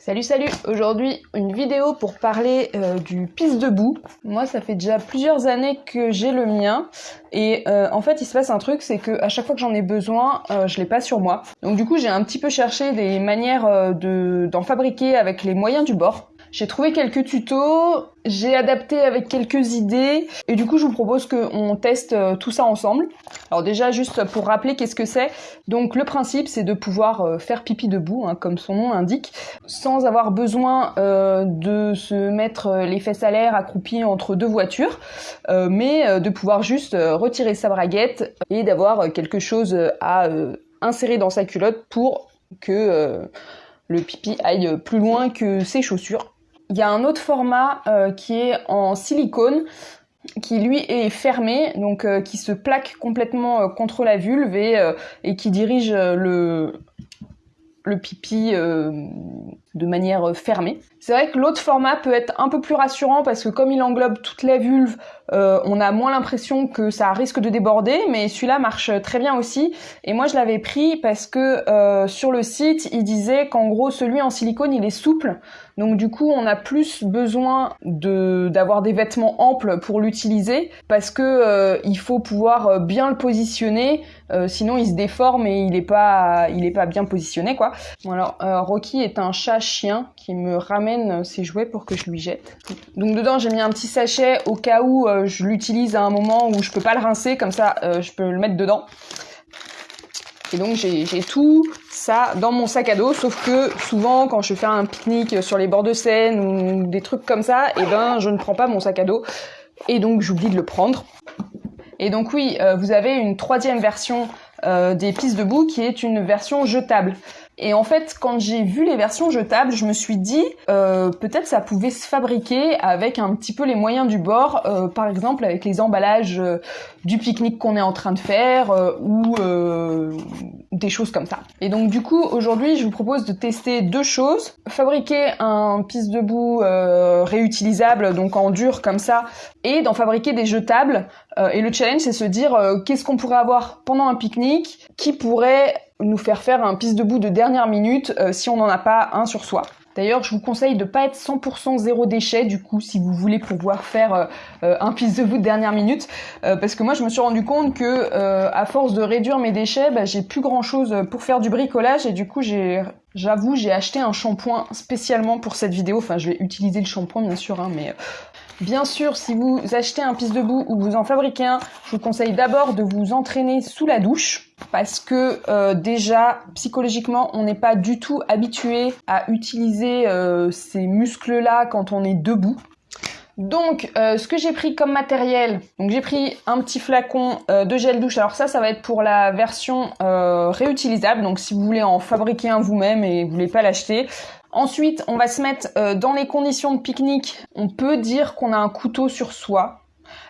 Salut salut Aujourd'hui une vidéo pour parler euh, du pisse debout. Moi ça fait déjà plusieurs années que j'ai le mien et euh, en fait il se passe un truc c'est que à chaque fois que j'en ai besoin euh, je l'ai pas sur moi. Donc du coup j'ai un petit peu cherché des manières de d'en fabriquer avec les moyens du bord. J'ai trouvé quelques tutos, j'ai adapté avec quelques idées et du coup je vous propose qu'on teste euh, tout ça ensemble. Alors déjà juste pour rappeler qu'est-ce que c'est. Donc le principe c'est de pouvoir euh, faire pipi debout, hein, comme son nom l'indique, sans avoir besoin euh, de se mettre les fesses à l'air accroupies entre deux voitures, mais de pouvoir juste retirer sa braguette et d'avoir quelque chose à insérer dans sa culotte pour que le pipi aille plus loin que ses chaussures. Il y a un autre format euh, qui est en silicone qui lui est fermé, donc euh, qui se plaque complètement euh, contre la vulve et, qui dirige le pipi de manière fermée. C'est vrai que l'autre format peut être un peu plus rassurant parce que comme il englobe toute la vulve, on a moins l'impression que ça risque de déborder, mais celui-là marche très bien aussi. Et moi je l'avais pris parce que sur le site, il disait qu'en gros celui en silicone il est souple, donc du coup, on a plus besoin de d'avoir des vêtements amples pour l'utiliser parce que euh, il faut pouvoir euh, bien le positionner, euh, sinon il se déforme et il est pas il est pas bien positionné quoi. Bon alors Rocky est un chat chien qui me ramène ses jouets pour que je lui jette. Donc dedans j'ai mis un petit sachet au cas où je l'utilise à un moment où je peux pas le rincer, comme ça je peux le mettre dedans. Et donc j'ai tout ça dans mon sac à dos, sauf que souvent quand je fais un pique-nique sur les bords de Seine ou des trucs comme ça, et eh ben je ne prends pas mon sac à dos et donc j'oublie de le prendre. Et donc oui, euh, vous avez une troisième version euh, des pistes debout qui est une version jetable. Et en fait, quand j'ai vu les versions jetables, je me suis dit euh, peut-être ça pouvait se fabriquer avec un petit peu les moyens du bord, euh, par exemple avec les emballages euh, du pique-nique qu'on est en train de faire euh, ou des choses comme ça. Et donc du coup, aujourd'hui, je vous propose de tester deux choses. Fabriquer un piste debout réutilisable, donc en dur comme ça, et d'en fabriquer des jetables. et le challenge, c'est se dire qu'est-ce qu'on pourrait avoir pendant un pique-nique qui pourrait nous faire faire un piste debout de dernière minute euh, si on n'en a pas un sur soi. D'ailleurs, je vous conseille de pas être 100% zéro déchet du coup si vous voulez pouvoir faire euh, euh, un piste debout de dernière minute, parce que moi je me suis rendu compte que à force de réduire mes déchets, bah, j'ai plus grand chose pour faire du bricolage et du coup j'avoue, j'ai acheté un shampoing spécialement pour cette vidéo. Enfin, je vais utiliser le shampoing bien sûr, hein, mais Bien sûr, si vous achetez un piste debout ou vous en fabriquez un, je vous conseille d'abord de vous entraîner sous la douche parce que euh, déjà psychologiquement on n'est pas du tout habitué à utiliser euh, ces muscles là quand on est debout. Donc, euh, ce que j'ai pris comme matériel, donc j'ai pris un petit flacon de gel douche. Alors ça, ça va être pour la version réutilisable. Donc, si vous voulez en fabriquer un vous-même et vous voulez pas l'acheter, Ensuite, on va se mettre euh, dans les conditions de pique-nique. On peut dire qu'on a un couteau sur soi.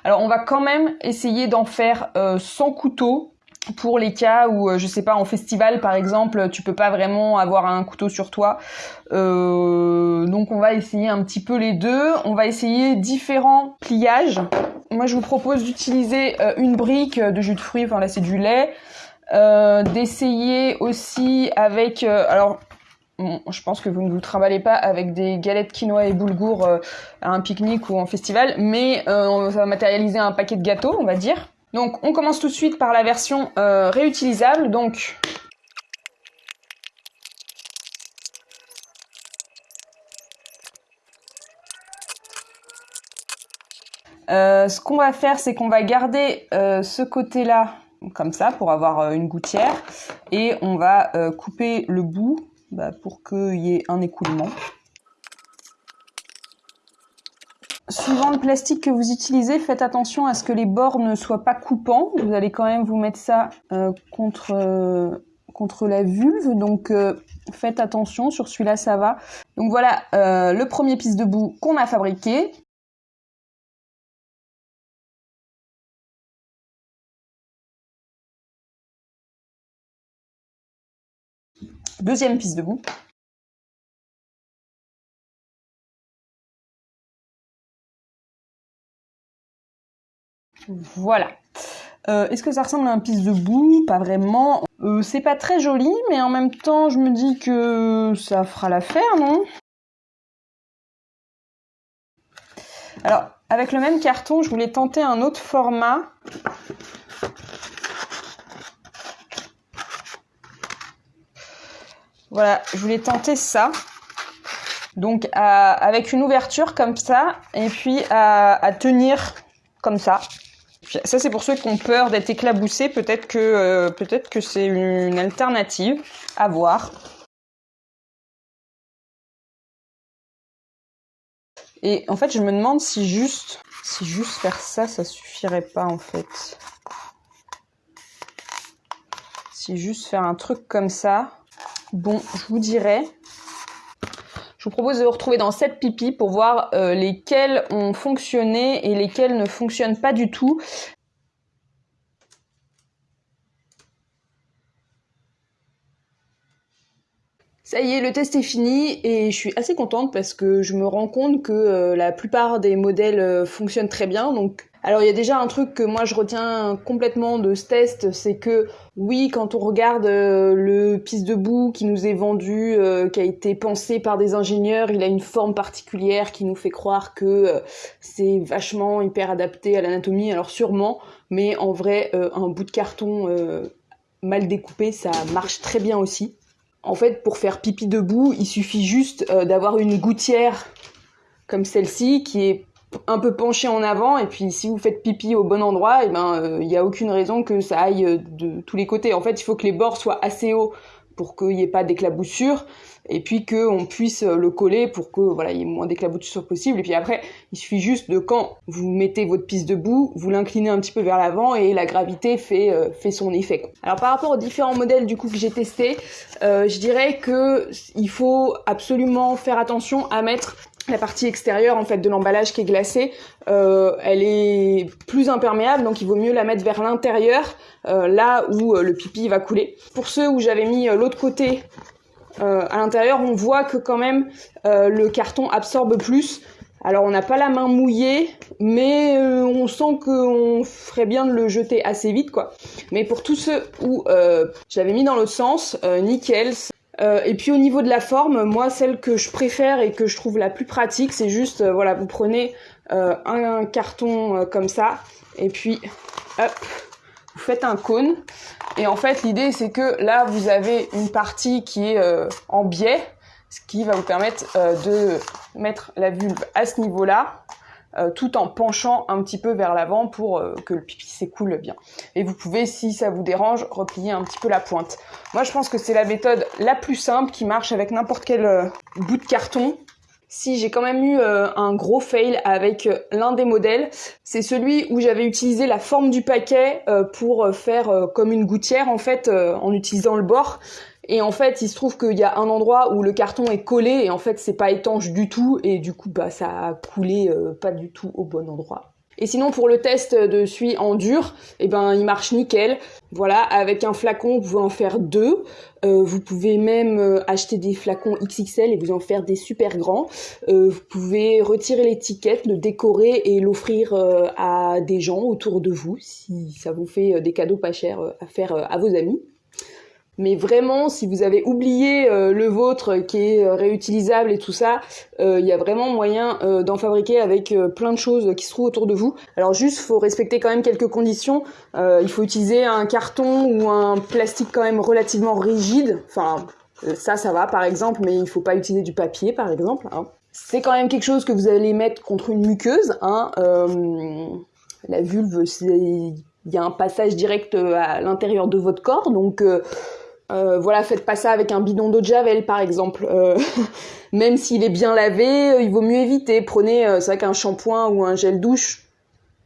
Alors, on va quand même essayer d'en faire euh, sans couteau pour les cas où, euh, je sais pas, en festival par exemple, tu peux pas vraiment avoir un couteau sur toi. donc, on va essayer un petit peu les deux. On va essayer différents pliages. Moi, je vous propose d'utiliser une brique de jus de fruits. Enfin, là, c'est du lait. d'essayer aussi avec alors je pense que vous ne vous trimballez pas avec des galettes quinoa et boulgour euh, à un pique-nique ou en festival, mais euh, on va matérialiser un paquet de gâteaux, on va dire. Donc on commence tout de suite par la version euh, réutilisable. Donc ce qu'on va faire, c'est qu'on va garder ce côté-là comme ça pour avoir une gouttière et on va couper le bout bah, pour qu'il y ait un écoulement. Suivant le plastique que vous utilisez, faites attention à ce que les bords ne soient pas coupants. Vous allez quand même vous mettre ça euh, contre, euh, contre la vulve, donc euh, faites attention, sur celui-là ça va. Donc voilà le premier piste de boue qu'on a fabriqué. Deuxième piste debout. Voilà. Est-ce que ça ressemble à un pisse debout? Pas vraiment. c'est pas très joli, mais en même temps, je me dis que ça fera l'affaire, non? Alors, avec le même carton, je voulais tenter un autre format. Voilà, je voulais tenter ça. Donc avec une ouverture comme ça, et puis à, tenir comme ça. Ça c'est pour ceux qui ont peur d'être éclaboussés, peut-être que euh, peut-être que c'est une alternative à voir. Et en fait, je me demande si juste, si juste faire ça, ça suffirait pas en fait. Si juste faire un truc comme ça, bon, je vous dirais. Je vous propose de vous retrouver dans cette pipi pour voir euh, lesquels ont fonctionné et lesquels ne fonctionnent pas du tout. Ça y est, le test est fini et je suis assez contente parce que je me rends compte que euh, la plupart des modèles euh, fonctionnent très bien. Alors il y a déjà un truc que moi je retiens complètement de ce test, c'est que oui, quand on regarde euh, le piste debout qui nous est vendu, qui a été pensé par des ingénieurs, il a une forme particulière qui nous fait croire que c'est vachement hyper adapté à l'anatomie. Alors sûrement, mais en vrai, un bout de carton mal découpé, ça marche très bien aussi. En fait, pour faire pipi debout, il suffit juste euh, d'avoir une gouttière comme celle-ci qui est un peu penchée en avant et puis si vous faites pipi au bon endroit, et eh ben il euh, n'y a aucune raison que ça aille euh, de tous les côtés. En fait, il faut que les bords soient assez hauts pour qu'il n'y ait pas d'éclaboussure et puis qu'on puisse le coller pour que voilà il y ait moins d'éclaboussure possible et puis après il suffit juste de quand vous mettez votre piste debout vous l'inclinez un petit peu vers l'avant et la gravité fait euh, fait son effet alors par rapport aux différents modèles du coup que j'ai testé euh, je dirais que il faut absolument faire attention à mettre la partie extérieure en fait de l'emballage qui est glacée, euh, elle est plus imperméable, donc il vaut mieux la mettre vers l'intérieur, là où le pipi va couler. Pour ceux où j'avais mis l'autre côté euh, à l'intérieur, on voit que quand même euh, le carton absorbe plus. Alors on n'a pas la main mouillée, mais euh, on sent qu'on ferait bien de le jeter assez vite, quoi. Mais pour tous ceux où j'avais mis dans l'autre sens, nickel. Et puis au niveau de la forme, moi celle que je préfère et que je trouve la plus pratique, c'est juste, voilà, vous prenez un, carton comme ça, et puis hop, vous faites un cône. Et en fait, l'idée, c'est que là, vous avez une partie qui est euh, en biais, ce qui va vous permettre euh, de mettre la vulve à ce niveau-là, euh, tout en penchant un petit peu vers l'avant pour que le pipi s'écoule bien. Et vous pouvez, si ça vous dérange, replier un petit peu la pointe. Moi, je pense que c'est la méthode la plus simple qui marche avec n'importe quel bout de carton si j'ai quand même eu euh, un gros fail avec euh, l'un des modèles, c'est celui où j'avais utilisé la forme du paquet euh, pour faire comme une gouttière en fait en utilisant le bord. Et en fait, il se trouve qu'il y a un endroit où le carton est collé et en fait c'est pas étanche du tout et du coup bah ça a coulé pas du tout au bon endroit. Et sinon pour le test de suie en dur, eh ben il marche nickel. Voilà, avec un flacon, vous pouvez en faire deux. Euh, vous pouvez même euh, acheter des flacons XXL et vous en faire des super grands. Euh, vous pouvez retirer l'étiquette, le décorer et l'offrir à des gens autour de vous si ça vous fait des cadeaux pas chers à faire à vos amis. Mais vraiment, si vous avez oublié euh, le vôtre qui est euh, réutilisable et tout ça, euh, il y a vraiment moyen d'en fabriquer avec plein de choses qui se trouvent autour de vous. Alors juste, faut respecter quand même quelques conditions. il faut utiliser un carton ou un plastique quand même relativement rigide. Enfin, ça, ça va par exemple, mais il faut pas utiliser du papier par exemple. Hein. C'est quand même quelque chose que vous allez mettre contre une muqueuse. Hein. la vulve, il y a un passage direct à l'intérieur de votre corps, donc voilà, faites pas ça avec un bidon d'eau de javel par exemple. Euh, même s'il est bien lavé, euh, il vaut mieux éviter. Prenez, c'est vrai qu'un shampoing ou un gel douche,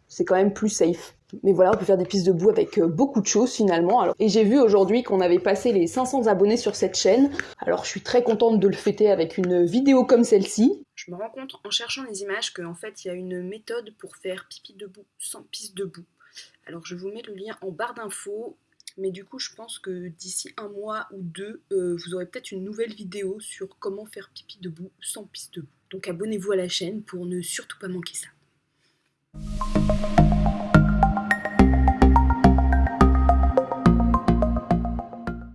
c'est quand même plus safe. Mais voilà, on peut faire des pistes de boue avec beaucoup de choses finalement. Et j'ai vu aujourd'hui qu'on avait passé les 500 abonnés sur cette chaîne. Alors je suis très contente de le fêter avec une vidéo comme celle-ci. Je me rends compte en cherchant les images qu'en fait il y a une méthode pour faire pipi debout sans piste debout. Alors je vous mets le lien en barre d'infos mais du coup, je pense que d'ici un mois ou deux, euh, vous aurez peut-être une nouvelle vidéo sur comment faire pipi debout sans piste debout. Donc abonnez-vous à la chaîne pour ne surtout pas manquer ça.